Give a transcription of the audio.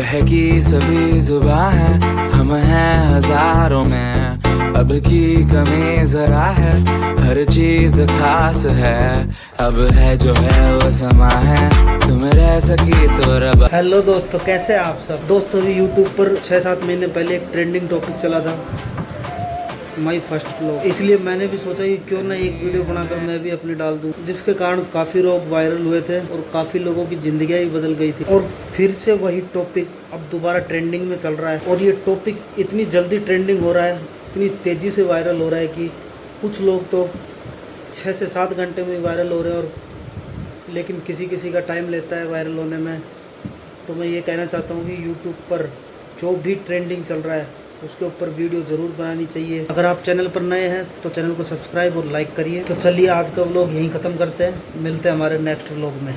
की सभी जुबा है, हम हैं हज़ारों में। अब की कमी जरा है, हर चीज़ खास है। अब है जो है वो समा है, तुम रह सकी तो रब। हेलो दोस्तों, कैसे आप सब? दोस्तों यूट्यूब पर छह सात महीने पहले एक ट्रेंडिंग टॉपिक चला था। माई फ़र्स्ट ब्लॉग इसलिए मैंने भी सोचा कि क्यों ना एक वीडियो बनाकर मैं भी अपनी डाल दूँ, जिसके कारण काफ़ी लोग वायरल हुए थे और काफ़ी लोगों की ज़िंदगियाँ भी बदल गई थी। और फिर से वही टॉपिक अब दोबारा ट्रेंडिंग में चल रहा है और ये टॉपिक इतनी जल्दी ट्रेंडिंग हो रहा है, इतनी तेज़ी से वायरल हो रहा है कि कुछ लोग तो छः से सात घंटे में वायरल हो रहे हैं और लेकिन किसी किसी का टाइम लेता है वायरल होने में। तो मैं ये कहना चाहता हूँ कि यूट्यूब पर जो भी ट्रेंडिंग चल रहा है उसके ऊपर वीडियो ज़रूर बनानी चाहिए। अगर आप चैनल पर नए हैं तो चैनल को सब्सक्राइब और लाइक करिए। तो चलिए आज का व्लॉग यहीं ख़त्म करते हैं। मिलते हैं हमारे नेक्स्ट व्लॉग में।